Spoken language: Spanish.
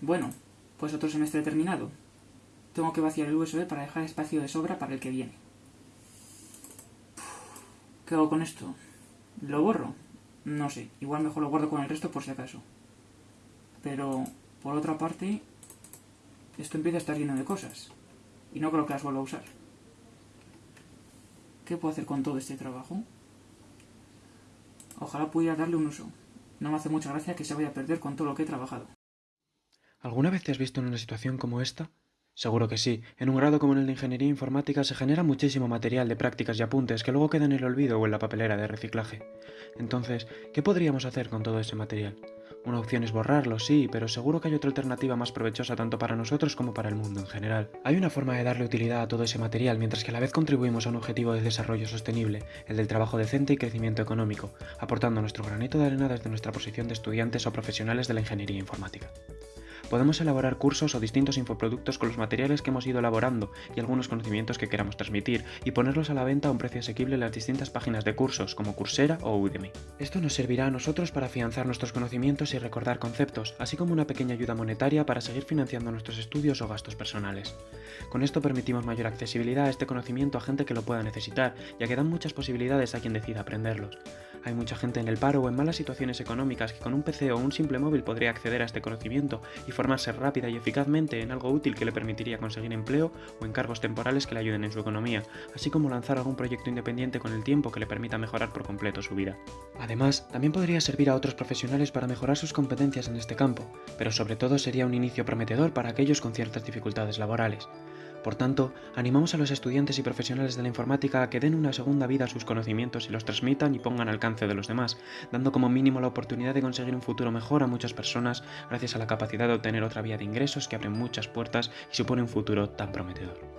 Bueno, pues otro semestre terminado. Tengo que vaciar el USB para dejar espacio de sobra para el que viene. ¿Qué hago con esto? ¿Lo borro? No sé, igual mejor lo guardo con el resto por si acaso. Pero, por otra parte, esto empieza a estar lleno de cosas. Y no creo que las vuelva a usar. ¿Qué puedo hacer con todo este trabajo? Ojalá pudiera darle un uso. No me hace mucha gracia que se vaya a perder con todo lo que he trabajado. ¿Alguna vez te has visto en una situación como esta? Seguro que sí. En un grado como en el de Ingeniería Informática se genera muchísimo material de prácticas y apuntes que luego queda en el olvido o en la papelera de reciclaje. Entonces, ¿qué podríamos hacer con todo ese material? Una opción es borrarlo, sí, pero seguro que hay otra alternativa más provechosa tanto para nosotros como para el mundo en general. Hay una forma de darle utilidad a todo ese material mientras que a la vez contribuimos a un objetivo de desarrollo sostenible, el del trabajo decente y crecimiento económico, aportando nuestro granito de arena desde nuestra posición de estudiantes o profesionales de la ingeniería informática. Podemos elaborar cursos o distintos infoproductos con los materiales que hemos ido elaborando y algunos conocimientos que queramos transmitir y ponerlos a la venta a un precio asequible en las distintas páginas de cursos como Coursera o Udemy. Esto nos servirá a nosotros para afianzar nuestros conocimientos y recordar conceptos, así como una pequeña ayuda monetaria para seguir financiando nuestros estudios o gastos personales. Con esto permitimos mayor accesibilidad a este conocimiento a gente que lo pueda necesitar, ya que dan muchas posibilidades a quien decida aprenderlos. Hay mucha gente en el paro o en malas situaciones económicas que con un PC o un simple móvil podría acceder a este conocimiento y formarse rápida y eficazmente en algo útil que le permitiría conseguir empleo o encargos temporales que le ayuden en su economía, así como lanzar algún proyecto independiente con el tiempo que le permita mejorar por completo su vida. Además, también podría servir a otros profesionales para mejorar sus competencias en este campo, pero sobre todo sería un inicio prometedor para aquellos con ciertas dificultades laborales. Por tanto, animamos a los estudiantes y profesionales de la informática a que den una segunda vida a sus conocimientos y los transmitan y pongan al alcance de los demás, dando como mínimo la oportunidad de conseguir un futuro mejor a muchas personas gracias a la capacidad de obtener otra vía de ingresos que abre muchas puertas y supone un futuro tan prometedor.